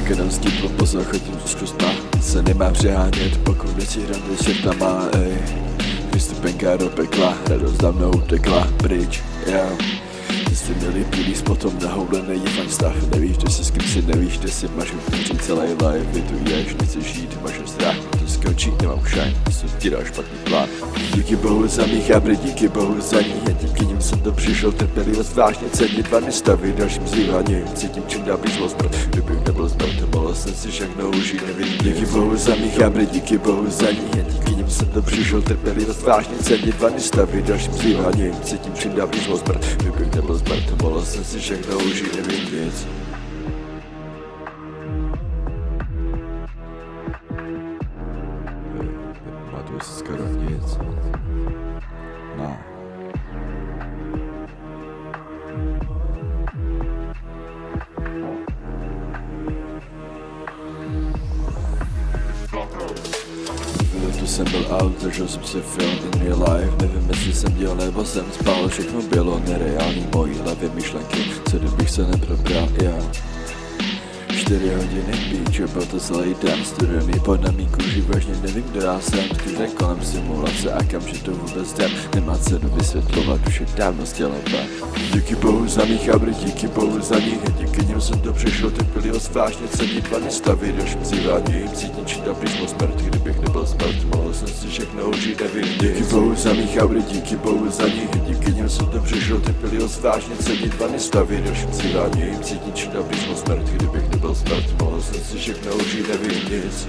jenom s tím poslouchat chodím zkus se nemá přehánět, pokud nesi hrandy čertama, ej. Vystupenka do pekla, radost mnou utekla pryč, yeah. Ty jsi měli pilíc potom na houle není fajn stav Nevíš, kde si skrysy, nevíš, kde si máš utvořit celý life Vy tu ješ, nechceš žít, máš strach, to skončí, nemám shine, jsem ti dal špatný plán Díky bohu za mých abry, díky bohu za ní. A díky nim jsem to přišel, trpělivost vážně cenit Dva nestavy, dalším zlíváním, cítím čím dál blíž zlost Kdybych nebyl zmrt, mohl jsem si všechno užít, nevidím Díky bohu za mých abry, díky bohu za ní. A díky nim jsem to přišel, trpělivost vážně cenit Dva nestavy, dalším zlíváním, cítím čím dál blíž zlost Kdybych nebyl zmrt, mohl jsem si všechno užít, nic Pamatuju si skoro nic. No. Tu jsem byl out, zažil jsem si film in real life Nevím, jestli jsem dělal nebo jsem spal Všechno bylo nereální, mojí hlavě myšlenky Co kdybych se neprobral, yeah. Čtyři hodiny píče, byl to celý den studený. Pod na mý kůži, vážně nevím, kdo já jsem. Skutej kolem simulace a kam, že to vůbec jdem Nemá cenu vysvětlovat, už je dávno stělem Díky bohu za mých abry, díky bohu za ní. Díky nim jsem to ty byli vážně cení Dva nestavy, dalším vzýváním Cítím či dobrý jsme smrt, kdybych nebyl smrt Mohl jsem si všechno užít, nevím Díky bohu za mých abry, díky bohu za ní. Díky nim jsem to ty byli vážně cení Dva nestavy, dalším vzýváním Cítím či dobrý jsme smrt, kdybych nebyl bet vos atsižegniau žydė vilnis